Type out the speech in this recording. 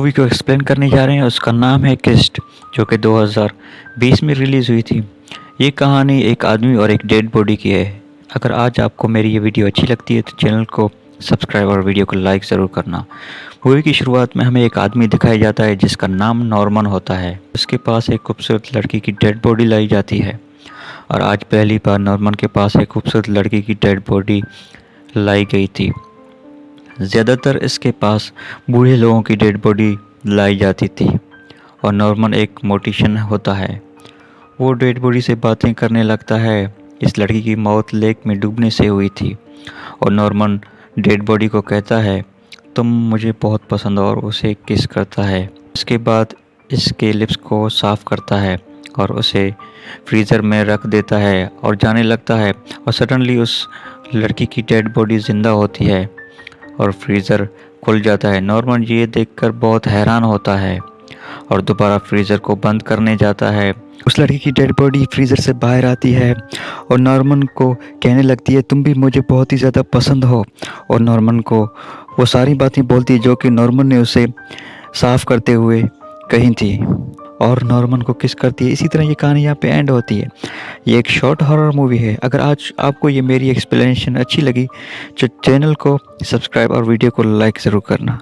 Movie को explain करने जा रहे हैं, उसका नाम है किस्ट जो कि 2020 में रिलीज़ हुई थी। ये कहानी एक आदमी और एक डेड बॉडी की है। अगर आज आपको मेरी ये वीडियो अच्छी लगती है तो चैनल को सब्सक्राइब और वीडियो को लाइक ज़रूर करना। मूवी की शुरुआत में हमें एक आदमी दिखाया जाता है, जिसका नाम नॉर्मन होता है। उसके पास एक खूबसूरत लड़की की डेड बॉडी लाई जाती है। और आज पहली बार नॉर्मन के पास एक खूबसूरत लड़की की डेड बॉडी लाई गई थी। ज़्यादातर इसके पास बूढ़े लोगों की डेड बॉडी लाई जाती थी और नॉर्मन एक मोटिशन होता है। वो डेड बॉडी से बातें करने लगता है। इस लड़की की मौत लेक में डूबने से हुई थी और नॉर्मन डेड बॉडी को कहता है, तुम मुझे बहुत पसंद और उसे किस करता है? इसके बाद इसके लिप्स को साफ़ करता है और उसे फ्रीज़र में रख देता है और जाने लगता है और सडनली उस लड़की की डेड बॉडी ज़िंदा होती है। और फ्रीज़र खुल जाता है। नॉर्मन ये देखकर बहुत हैरान होता है और दोबारा फ्रीज़र को बंद करने जाता है। उस लड़की की डेड बॉडी फ्रीज़र से बाहर आती है और नॉर्मन को कहने लगती है, तुम भी मुझे बहुत ही ज़्यादा पसंद हो। और नॉर्मन को वो सारी बातें बोलती है जो कि नॉर्मन ने उसे साफ़ करते हुए कही थी। और नॉर्मन को किस करती है? इसी तरह ये कहानी यहाँ पे एंड होती है। ये एक शॉर्ट हॉरर मूवी है। अगर आज आपको ये मेरी एक्सप्लेनेशन अच्छी लगी तो चैनल को सब्सक्राइब और वीडियो को लाइक ज़रूर करना।